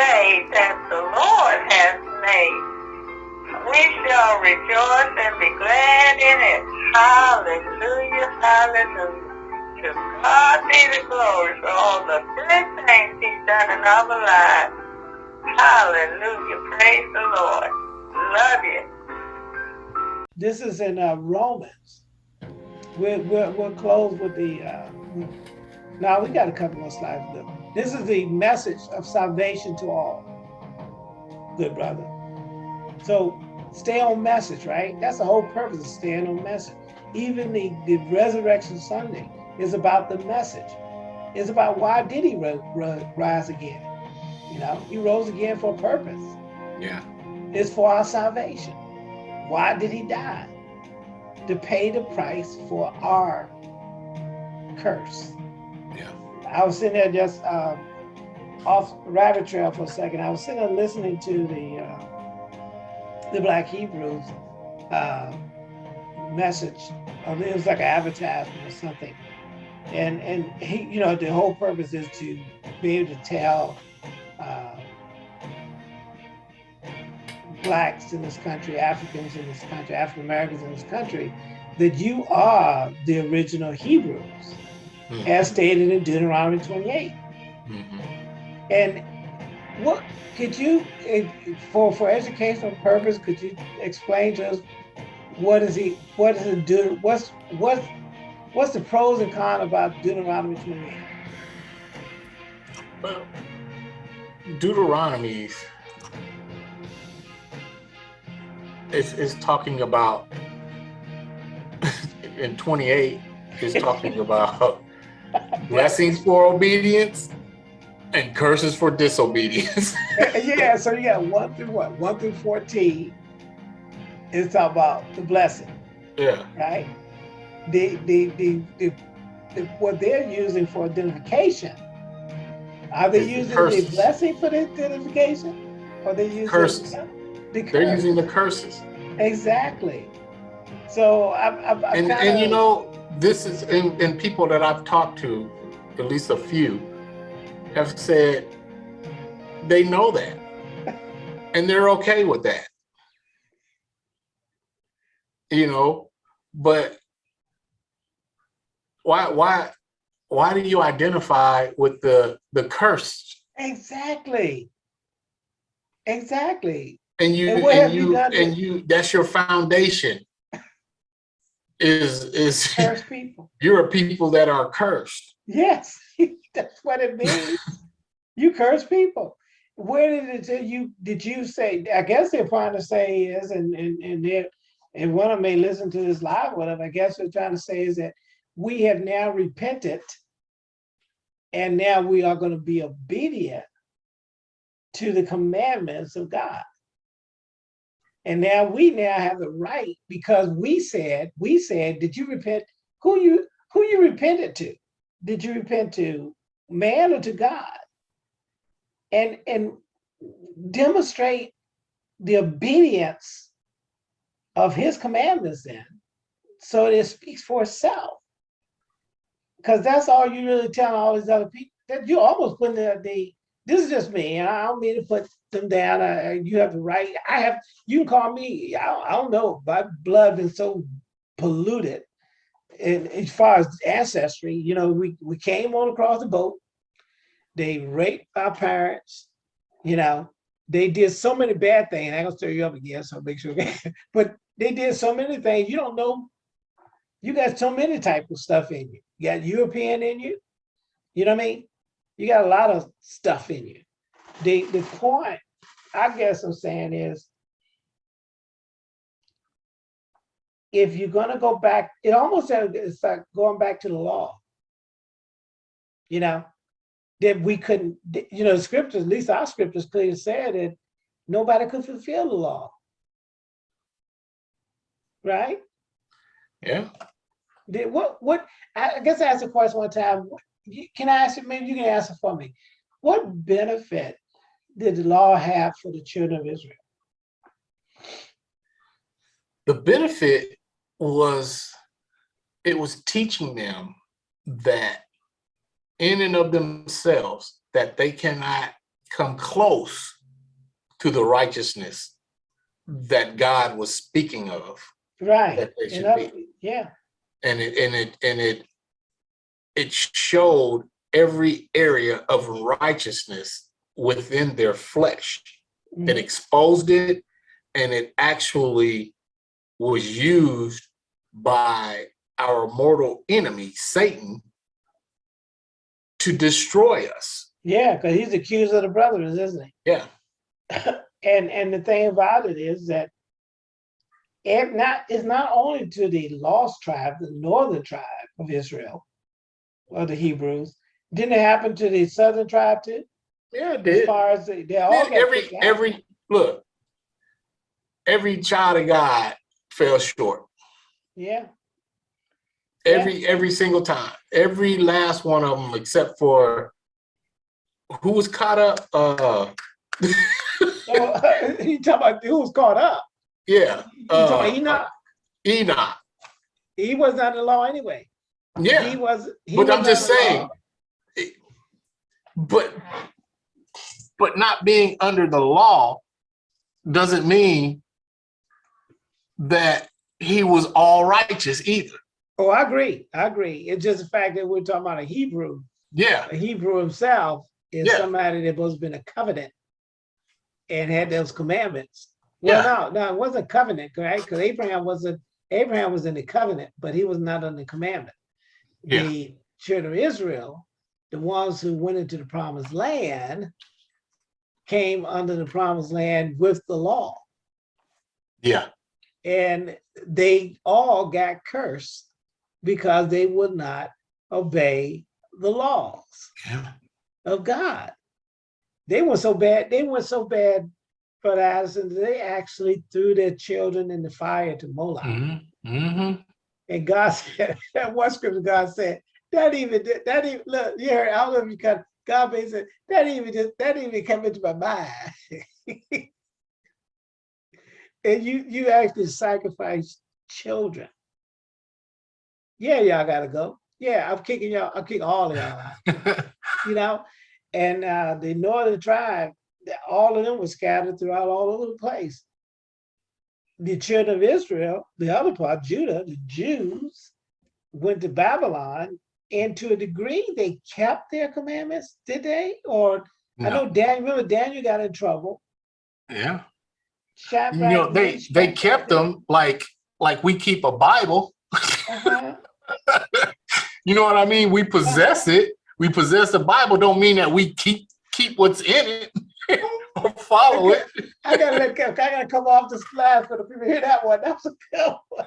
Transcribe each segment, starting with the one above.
day that the Lord has made. We shall rejoice and be glad in it. Hallelujah, hallelujah. To God be the glory for all the good things he's done in our lives. Hallelujah, praise the Lord. Love you. This is in uh, Romans. We're, we're, we're closed with the, uh, now we got a couple more slides. Look. This is the message of salvation to all. Good brother. So stay on message, right? That's the whole purpose of staying on message. Even the, the resurrection Sunday is about the message. It's about why did he rise again? You know, he rose again for a purpose. Yeah. It's for our salvation. Why did he die? To pay the price for our curse. Yeah. I was sitting there just um, off rabbit trail for a second. I was sitting there listening to the uh, the Black Hebrews uh, message. It was like an advertisement or something, and and he, you know, the whole purpose is to be able to tell uh, blacks in this country, Africans in this country, African Americans in this country, that you are the original Hebrews, mm -hmm. as stated in Deuteronomy 28. Mm -hmm. And what could you, for for educational purpose, could you explain to us what is he, what is it do, what's what's what's the pros and cons about Deuteronomy 28? Well, Deuteronomy is, is talking about in 28 is talking about blessings for obedience and curses for disobedience. yeah, so you got one through what? One through 14 is talking about the blessing. Yeah. Right? The the the, the, the what they're using for identification. Are they it's using the, the blessing for the identification? Or they using curses? The. They're using the curses. Exactly. So I've, I've, I've and, kinda... and you know, this is in, in people that I've talked to, at least a few, have said they know that and they're okay with that. You know, but why why why do you identify with the the cursed? Exactly. Exactly and you and, and you, you and you that's your foundation is is cursed people. you're a people that are cursed. Yes that's what it means. You curse people. Where did it you did you say i guess they're trying to say is and and and they and one of them may listen to this live whatever. I guess they're trying to say is that we have now repented and now we are going to be obedient to the commandments of god and now we now have the right because we said, we said, did you repent? Who you who you repented to? Did you repent to man or to God? And and demonstrate the obedience of his commandments then. So it speaks for itself. Because that's all you really tell all these other people. That you almost put the, the this is just me. I don't mean to put them down. I, you have the right. I have. You can call me. I don't, I don't know. My blood been so polluted, and as far as ancestry, you know, we we came on across the boat. They raped our parents. You know, they did so many bad things. I'm gonna stir you up again, so make sure. but they did so many things. You don't know. You got so many type of stuff in you. You got European in you. You know what I mean? You got a lot of stuff in you. The, the point I guess I'm saying is, if you're gonna go back, it almost it's like going back to the law. You know, that we couldn't, you know, the scriptures, at least our scriptures clearly said that nobody could fulfill the law. Right? Yeah. Did what what I guess I asked a question one time. What, can I ask you, maybe you can answer for me. What benefit did the law have for the children of Israel? The benefit was, it was teaching them that in and of themselves, that they cannot come close to the righteousness that God was speaking of. Right. That they And should be. Yeah, And it, and it, and it, it showed every area of righteousness within their flesh. It mhm, exposed it and it actually was used by our mortal enemy, Satan, to destroy us. yeah, because he's accused of the brothers, isn't he? Yeah, And and the thing about it is that it not it's not only to the lost tribe, the northern tribe of Israel, or the Hebrews. Didn't it happen to the southern tribe too? yeah, it As far as they, they all Man, every every look, every child of God fell short. yeah, Yeah. Every every single time. Every last one of them, except for who was caught up. Uh, so you talking about who was caught up? yeah, uh, Enoch? Enoch. He was not in the law anyway. Yeah, He was. He but was I'm just saying. but but not being under the law doesn't mean that he was all righteous either. Oh, I agree. I agree. It's just the fact that we're talking about a Hebrew. Yeah, A Hebrew himself is Yeah. somebody that was been a covenant and had those commandments. Well, no, no, it wasn't covenant, right? Because Abraham wasn't. Abraham was in the covenant, but he was not under the commandment. Yeah. The children of Israel, the ones who went into the promised land, came under the promised land with the law. yeah, And they all got cursed because they would not obey the laws yeah. of God. They were so bad, they were so bad, Brother Addison, they actually threw their children in the fire to Moloch. Mhm, mhm. And God said, that one scripture God said, that even, that even, look, you heard, I don't know if you got, God basically said, that even just, that even came into my mind. And you, you actually sacrifice children. Yeah, y'all gotta go. Yeah, I'm kicking y'all, I'm kicking all of y'all out, you know? And uh, the northern tribe, all of them were scattered throughout all over the place. The children of Israel, the other part, Judah, the Jews, went to Babylon, and to a degree, they kept their commandments, did they? Or I know Daniel, remember Daniel got in trouble. yeah. Shadrach, You know, they they kept them like like we keep a Bible. uh-huh. You know what I mean? We possess it. We possess the Bible. Don't mean that we keep keep what's in it or follow it. I gotta let, go. I gotta come off this slide for the people hear that one. That was a good one.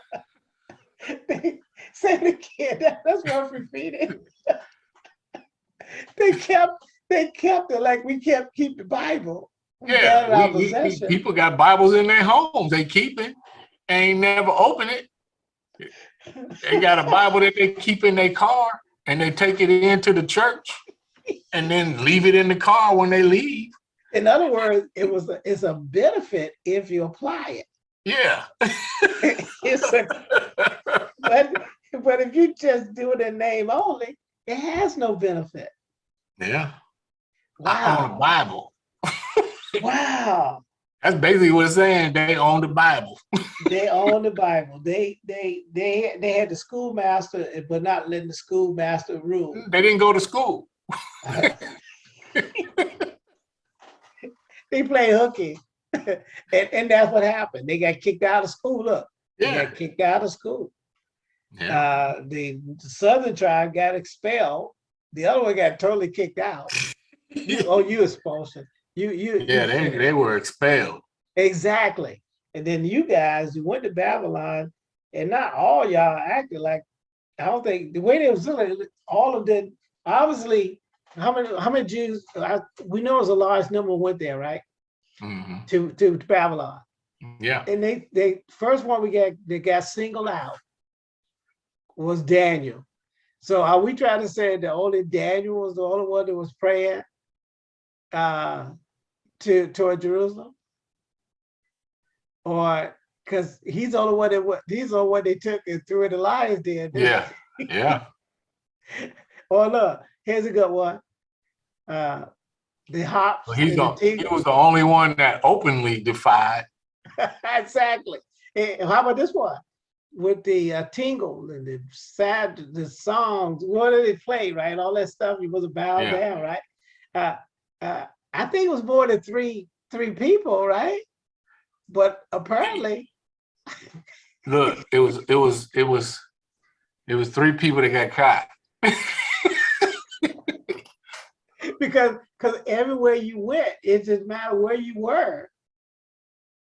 They- Say it again. That- That's worth repeating. They kept, they kept it like we kept keep the Bible. We Yeah, we- we- people got Bibles in their homes. They keep it, ain't never open it. They got a Bible that they keep in their car and they take it into the church and then leave it in the car when they leave. In other words, it was, a- it's a benefit if you apply Yeah. it. It's a, but, but if you just do it in name only, it has no benefit. Yeah. I own a Wow, Bible. wow. That's basically what it's saying. They own the Bible. They own the Bible. They, they, they, they had the schoolmaster, but not letting the schoolmaster rule. They didn't go to school. They play hooky. And, and that's what happened. They got kicked out of school. Look, they Yeah. got kicked out of school. Yeah. Uh, the southern tribe got expelled. The other one got totally kicked out. You- Oh, you expulsion. You, you. you Yeah, they, they were expelled. Exactly. And then you guys, you went to Babylon, and not all y'all acted like, I don't think, the way they was doing it, all of them, obviously, how many, how many Jews, I, we know it's a large number went there, right? Mhm. To, to Babylon. Yeah. And they, they, first one we got, they got singled out was Daniel. So are we trying to say that only Daniel was the only one that was praying uh, to, toward Jerusalem? Or, because he's the only one that, wa- he's the only one they took and threw in the lion's den. Yeah. Yeah. Or look, here's a good one. Uh, the hops. He's the the, he was the only one that openly defied. exactly. And how about this one? With the uh, tingle and the sad, the songs, what did they play, right? All that stuff, you was bow Yeah. down, right? Uh, uh, I think it was more than three, three people, right? But apparently, Look, it was, it was, it was, it was three people that got caught. because, because everywhere you went, it didn't matter where you were,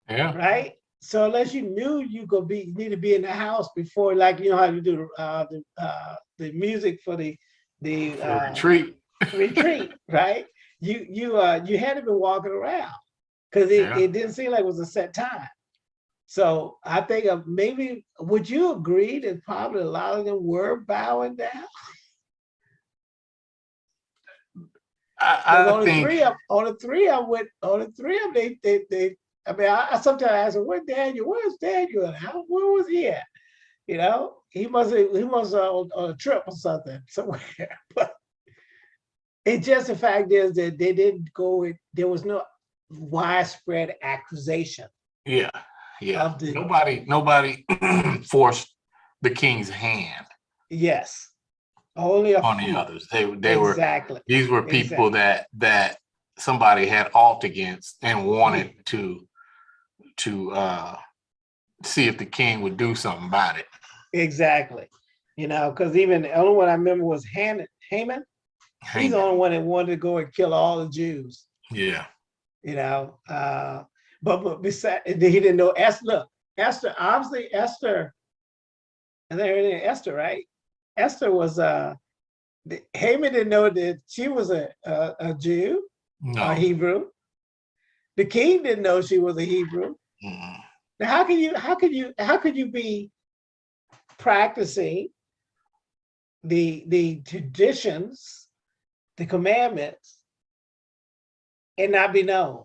Yeah, right? So unless you knew you could be, need to be in the house before, like, you know how you do, uh, the, uh, the music for the, the, uh, retreat. retreat, right? You you uh you had to be walking around because it, Yeah. it didn't seem like it was a set time. So I think of maybe would you agree that probably a lot of them were bowing down? I, I only think, three of only three of went only three of them they they they I mean I, I sometimes ask them, where's Daniel? Where's Daniel? at? How where was he at? You know, he must have he must have on, on a trip or something somewhere. But it just the fact is that they didn't go there was no widespread accusation. yeah, yeah. The- Nobody, nobody forced the king's hand Yes. Only a on the few. others. They, they were, exactly. these were people that, that somebody had alt against and wanted to, to, uh, see if the king would do something about it. Exactly. You know, because even the only one I remember was Haman. Haman. He's the only one that wanted to go and kill all the Jews. Yeah, you know. Uh, but but beside, he didn't know Esther. Look, Esther, obviously Esther, and then Esther, right? Esther was uh, Haman didn't know that she was a a, a Jew, a. Hebrew. The king didn't know she was a Hebrew. mm, Now, how can you how can you how could you be practicing the the traditions, the commandments, and not be known?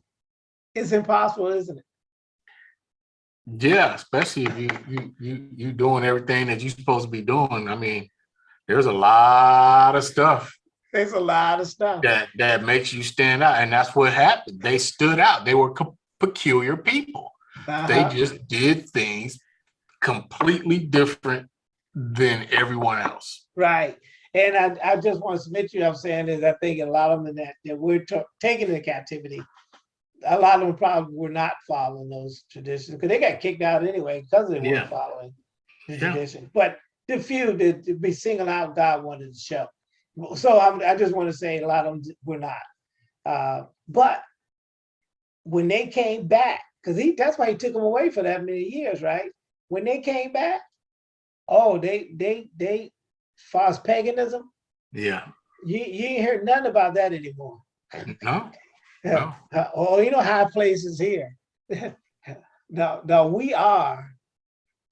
It's impossible, isn't it? Yeah, especially if you, you, you, you doing everything that you're supposed to be doing. I mean, there's a lot of stuff There's a lot of stuff. that, that makes you stand out. And that's what happened. They stood out. They were peculiar people. They Uh-huh. just did things completely different than everyone else. Right. And I, I just want to submit to you, I'm saying is I think a lot of them that, that we're ta- taking into captivity, a lot of them probably were not following those traditions because they got kicked out anyway because they Yeah. weren't following the Yeah. tradition. But the few that be singled out, God wanted to show. So I'm, I just want to say a lot of them were not. Uh, but when they came back, because he that's why he took them away for that many years, right? When they came back, oh, they they they false paganism, Yeah. you you ain't heard nothing about that anymore. No, no. Uh, oh, you know high places here. no, no, we are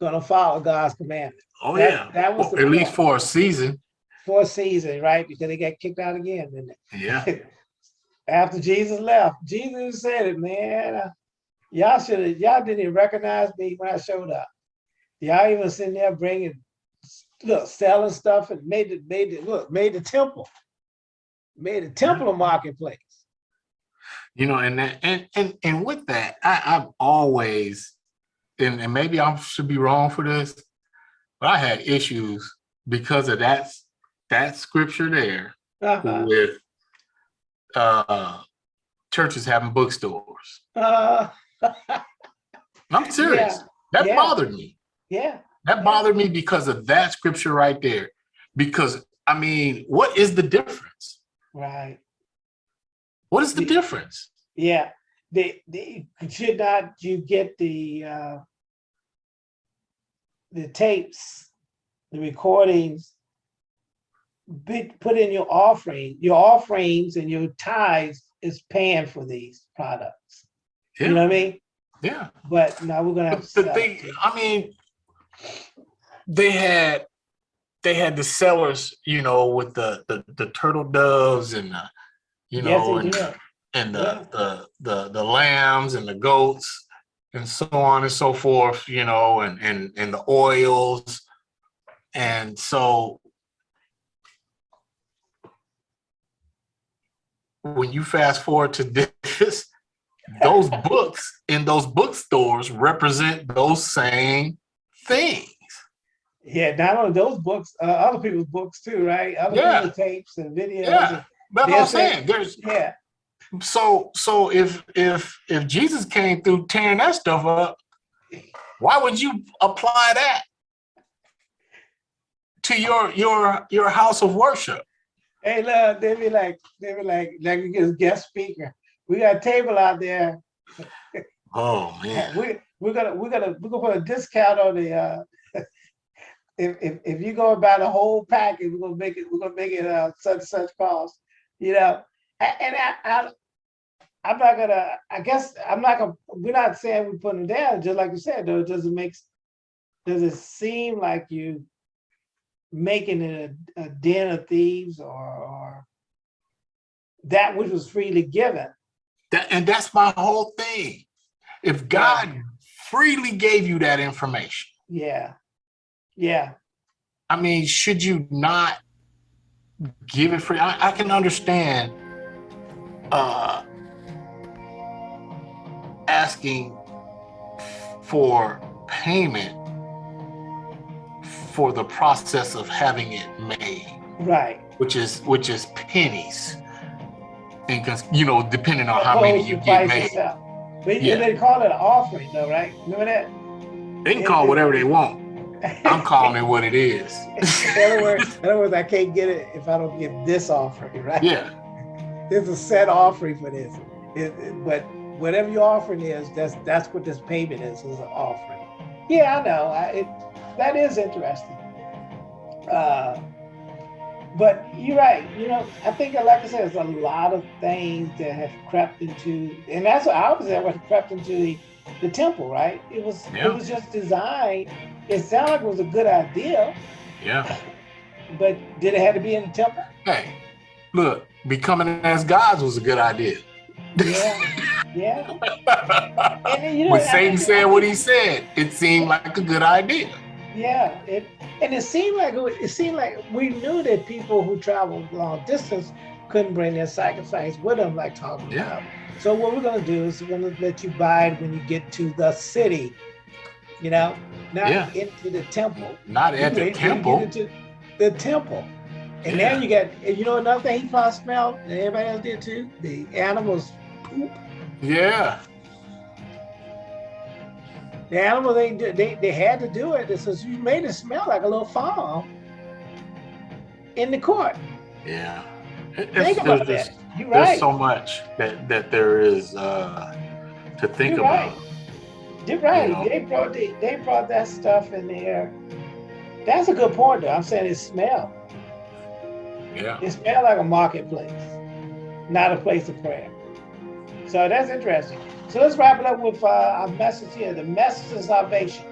gonna follow God's commandment Oh, That- yeah. that was Well, At least for a season. for a season, right? Because they got kicked out again, didn't they? Yeah. After Jesus left, Jesus said it, man. Y'all should have, y'all didn't even recognize me when I showed up. Y'all even sitting there bringing, look, selling stuff and made it, made it, look, made the temple, made the temple a marketplace. you know, and that, and and and with that, I, I've always, and, and maybe I should be wrong for this, but I had issues because of that that scripture there Uh-huh. with uh churches having bookstores. Uh, I'm serious. That yeah. bothered me. yeah, That bothered me because of that scripture right there. Because I mean, what is the difference? right. What is The- difference? Yeah, they, they, should not you get the, uh, the tapes, the recordings, be, put in your offering, your offerings and your tithes is paying for these products. You know what I mean? yeah. But now we're gonna have to the thing, it. I mean, they had they had the sellers, you know, with the the, the turtle doves and the, you know, they and. And the, Yeah. the the the lambs and the goats and so on and so forth, you know, and and and the oils. And so when you fast forward to this, those books in those bookstores represent those same things. Yeah, not only those books, uh, other people's books too, right? Other Yeah. people's tapes and videos. Yeah. That's what I'm saying. There's yeah, so so if if if Jesus came through tearing that stuff up, why would you apply that to your your your house of worship? Hey, look, they be like, they be like, like we get a guest speaker. We got a table out there. Oh man. We we're gonna we're gonna we're gonna put a discount on the uh if if if you go and buy the whole package, we're gonna make it, we're gonna make it uh such such cost, you know? And I I I'm not gonna, I guess, I'm not gonna, we're not saying we're putting it down, just like you said, though, does it make, does it seem like you making it a, a den of thieves or or that which was freely given? That, and that's my whole thing. If God freely gave you that information, Yeah. Yeah, I mean, should you not give it free? I, I can understand uh, asking for payment for the process of having it made, right. which is which is pennies, and because you know, depending on how many you get made, itself. But Yeah. they call it an offering though, right? Remember that? they can call whatever they want. I'm calling it what it is. In other words, in other words, I can't get it if I don't get this offering, right? Yeah, There's a set offering for this. It- it- but whatever your offering is, that's that's what this payment is, is an offering. Yeah, I know. I, it that is interesting. Uh, but you're right. You know, I think, like I said, there's a lot of things that have crept into, and that's what I was saying, what crept into the, the temple, right? It was Yeah. it was just designed. It sounded like it was a good idea, yeah. but did it have to be in the temple? Hey, look, becoming as gods was a good idea. Yeah, yeah. And then, you know, when Satan said what he said, it seemed like a good idea. Yeah, it and it seemed like it, seemed like we knew that people who traveled long distance couldn't bring their sacrifice with them, like talking Yeah. about. So what we're gonna do is we're gonna let you buy it when you get to the city, you know, not Yeah. into the temple. Not at You the wait till you get temple. into the temple. And Yeah. now you got, you know another thing he probably smelled, and everybody else did too, the animals poop. Yeah, The animal they they they had to do it. It says you made it smell like a little farm in the court. yeah. It- Think about there's, that. You're there's right. so much that that there is uh, to think You're about. right. You're right. know. They brought the, they brought that stuff in there. That's a good point, though. I'm saying it smelled. Yeah, It smelled like a marketplace, not a place of prayer. So that's interesting. So let's wrap it up with uh, our message here: the message of salvation.